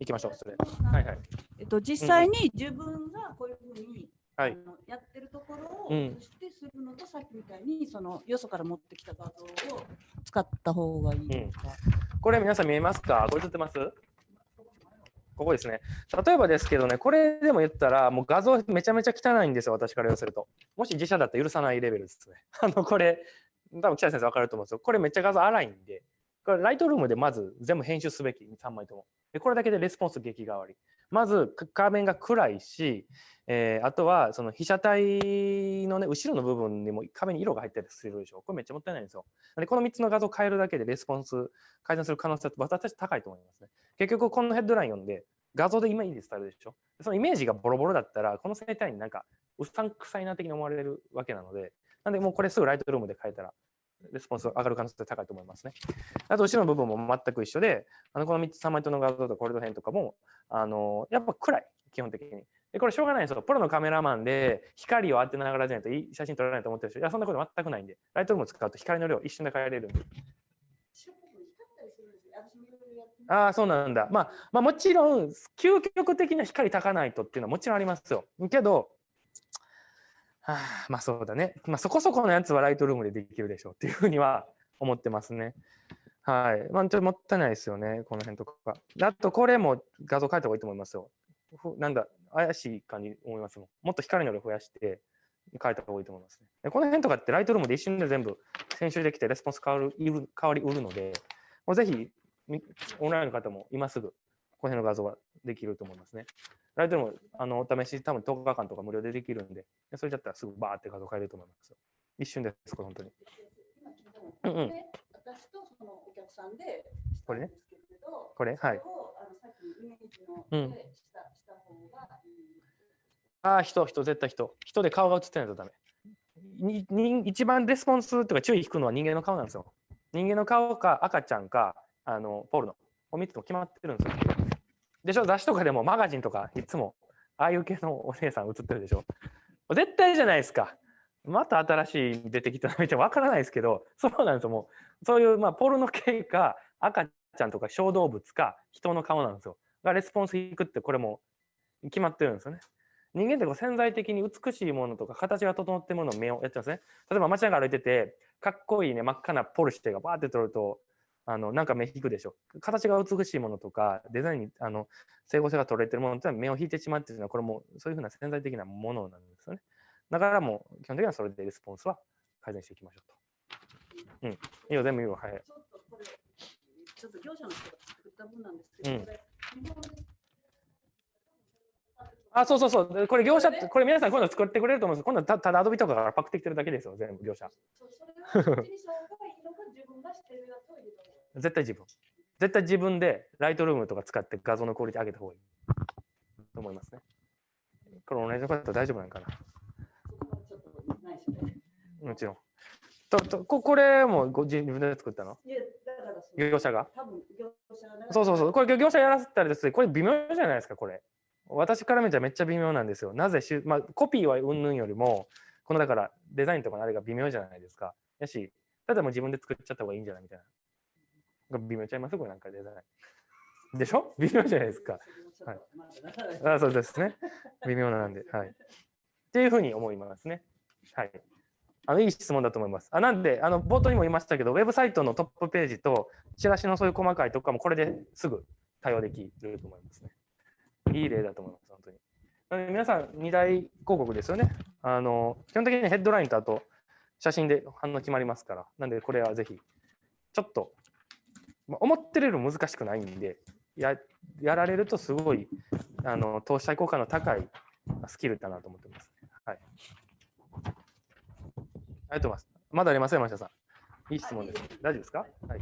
行きましょう、それ。はいはい。えっと、実際に自分がこういうふうに、はいやってるところをうん映してするのと、さっきみたいにそのよそから持ってきた画像を使った方がいいですか、これ皆さん見えますか？これ映ってます？ここですね。例えばですけどね、これでも言ったら、もう画像めちゃめちゃ汚いんですよ、私から言わせると。もし自社だったら許さないレベルですね。あの、これ、多分北谷先生分かると思うんですよ。これめっちゃ画像荒いんで、これライトルームでまず全部編集すべき、3枚とも。これだけでレスポンス激変わり。まず画面が暗いし、えーあとはその被写体のね、後ろの部分にも壁に色が入ったりするでしょ。これめっちゃもったいないんですよ。でこの3つの画像を変えるだけでレスポンス改善する可能性は私たち高いと思いますね。結局このヘッドライン読んで画像でイメージ伝えるでしょ。そのイメージがボロボロだったらこの生体になんかうさんくさいな的に思われるわけなので、なんでもうこれすぐライトルームで変えたらレスポンス上がる可能性高いと思いますね。あと後ろの部分も全く一緒で、あのこの3つ3枚との画像とかコリド編とかもあのやっぱ暗い基本的に。でこれしょうがないんですよ。プロのカメラマンで光を当てながらじゃないといい写真撮られないと思ってる人、いやそんなこと全くないんで、ライトルームを使うと光の量を一瞬で変えれるんで。ああ、そうなんだ。まあ、まあ、もちろん、究極的な光たかないとっていうのはもちろんありますよ。けど、はあ、まあそうだね。まあそこそこのやつはライトルームでできるでしょうっていうふうには思ってますね。はい。まあちょっともったいないですよね。この辺とか。あと、これも画像変えた方がいいと思いますよ。なんだ、怪しい感じ思いますもん。もっと光の量増やして変えた方がいいと思いますね。でこの辺とかってライトルームで一瞬で全部編集できてレスポンス変わる変わりうるので、もうぜひオンラインの方も今すぐこの辺の画像ができると思いますね。ライトルームあのお試し多分10日間とか無料でできるんで、でそれだったらすぐバーって画像変えれると思いますよ。一瞬です、これ本当に。うんうんで私とそのお客さんでこれねこれはいあああ、人、人、絶対人。人で顔が映ってないとダメ。にに一番レスポンスとか注意引くのは人間の顔なんですよ。人間の顔か赤ちゃんかあのポールの。お3つも決まってるんですよ。でしょ？雑誌とかでもマガジンとかいつもああいう系のお姉さん映ってるでしょ？絶対じゃないですか。また新しい出てきたの見てわからないですけど、そうなんですよ。もうそういう、まあ、ポルノ系か赤ちゃんとか小動物か人の顔なんですよ。がレスポンス引くってこれも決まってるんですよね。人間ってこう潜在的に美しいものとか形が整ってるものを目をやってますね。例えば街中歩いてて、かっこいいね、真っ赤なポルシェがバーって撮ると、あのなんか目引くでしょ。形が美しいものとか、デザインにあの整合性が取れてるものってのは目を引いてしまってるのは、これもそういうふうな潜在的なものなんですよね。だからもう基本的にはそれでレスポンスは改善していきましょうと。うん。いいよ、全部いいよ。はい。ちょっとこれちょっと業者の人が作った分なんですけど、うんあ、そうそうそう。でこれ業者って、これ皆さん今度作ってくれると思うんです今度たただアドビとかからパクってきてるだけですよ、全部業者。そうそれは自分がしてるやつを入れた絶対自分。絶対自分でライトルームとか使って画像のクオリティ上げた方がいいと思いますね。これ同じの方大丈夫なんかな。もちろん。ととここれもご自分で作ったの？いやだからその業者が？多分業者がそうそうそう。これ業者やらせたらですね、これ微妙じゃないですか、これ。私から見たらめっちゃ微妙なんですよ。なぜしゅ、まあ、コピーは云々よりも、このだからデザインとかのあれが微妙じゃないですか。やし、ただもう自分で作っちゃった方がいいんじゃないみたいな。微妙ちゃいます？これなんかデザイン。でしょ？微妙じゃないですか。はいあそうですね。微妙なんで。はい。っていうふうに思いますね。はい。あのいい質問だと思います。あなんで、あの冒頭にも言いましたけど、ウェブサイトのトップページと、チラシのそういう細かいとかも、これですぐ対応できると思いますね。いい例だと思います、本当に。なので皆さん、2大広告ですよね。あの基本的にヘッドラインとあと写真で反応決まりますから、なんでこれはぜひ、ちょっと、まあ思ってるよりも難しくないんで、ややられるとすごいあの投資対効果の高いスキルだなと思ってます、はい。ありがとうございます。まだありません、山下さん。いい質問です。大丈夫ですか？はい。